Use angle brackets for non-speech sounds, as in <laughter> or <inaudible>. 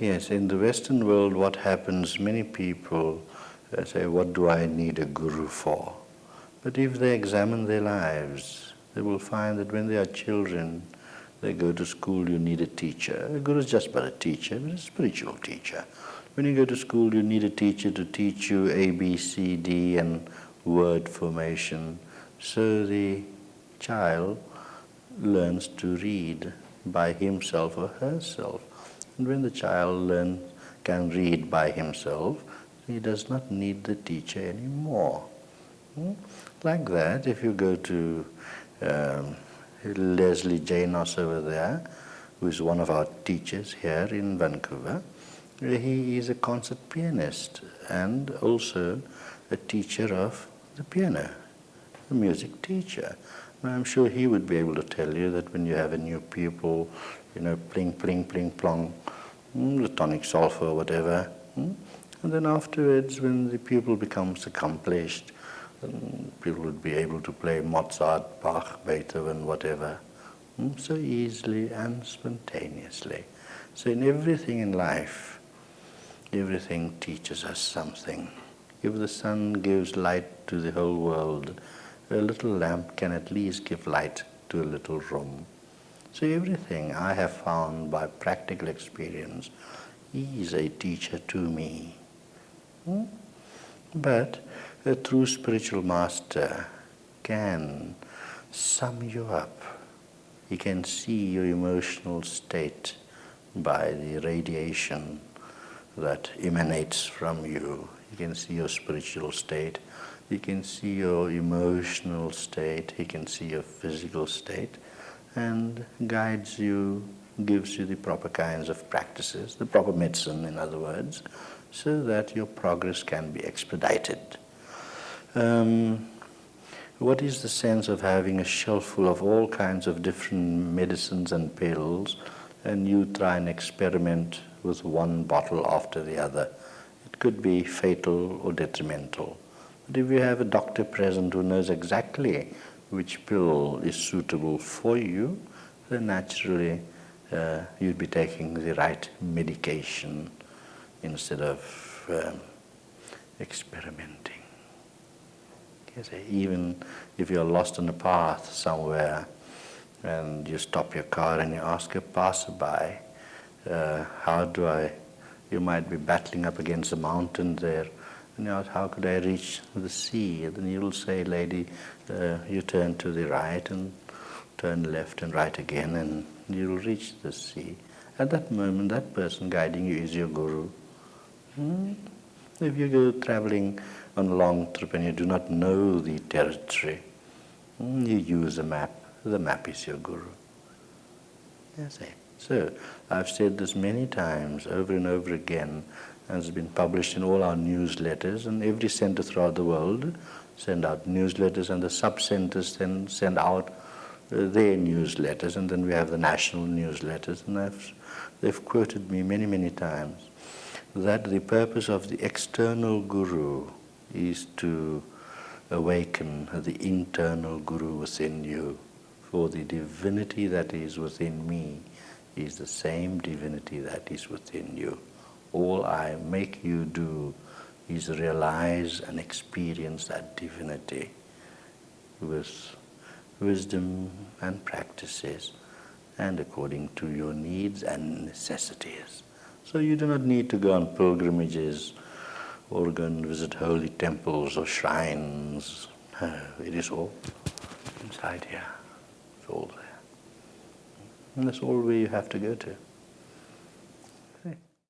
Yes, in the Western world what happens, many people uh, say, what do I need a guru for? But if they examine their lives, they will find that when they are children, they go to school, you need a teacher. A guru is just but a teacher, but a spiritual teacher. When you go to school, you need a teacher to teach you A, B, C, D and word formation. So the child learns to read by himself or herself. And when the child learn, can read by himself, he does not need the teacher anymore. Hmm? Like that, if you go to um, Leslie Janos over there, who is one of our teachers here in Vancouver, he is a concert pianist and also a teacher of the piano, a music teacher. I'm sure he would be able to tell you that when you have a new pupil, you know, pling, pling, pling, plong, mm, the tonic solfa or whatever. Mm, and then afterwards, when the pupil becomes accomplished, people would be able to play Mozart, Bach, Beethoven, whatever, mm, so easily and spontaneously. So in everything in life, everything teaches us something. If the sun gives light to the whole world, a little lamp can at least give light to a little room. So everything I have found by practical experience is a teacher to me. Hmm? But a true spiritual master can sum you up. He can see your emotional state by the radiation that emanates from you. He can see your spiritual state he can see your emotional state, he can see your physical state and guides you, gives you the proper kinds of practices, the proper medicine in other words, so that your progress can be expedited. Um, what is the sense of having a shelf full of all kinds of different medicines and pills and you try and experiment with one bottle after the other? It could be fatal or detrimental. But if you have a doctor present who knows exactly which pill is suitable for you, then naturally uh, you'd be taking the right medication instead of um, experimenting. Yes, even if you're lost on a path somewhere and you stop your car and you ask a passerby, uh, how do I, you might be battling up against a mountain there, and you ask, how could I reach the sea? And then you'll say, lady, uh, you turn to the right and turn left and right again and you'll reach the sea. At that moment, that person guiding you is your guru. Hmm? If you go traveling on a long trip and you do not know the territory, hmm, you use a map. The map is your guru. That's it. So, I've said this many times, over and over again, it's been published in all our newsletters and every center throughout the world send out newsletters and the sub-centers then send out uh, their newsletters and then we have the national newsletters and I've, they've quoted me many, many times that the purpose of the external guru is to awaken the internal guru within you for the divinity that is within me is the same divinity that is within you all I make you do is realize and experience that divinity with wisdom and practices and according to your needs and necessities. So you do not need to go on pilgrimages or go and visit holy temples or shrines. <laughs> it is all inside here. It's all there. And that's all you have to go to.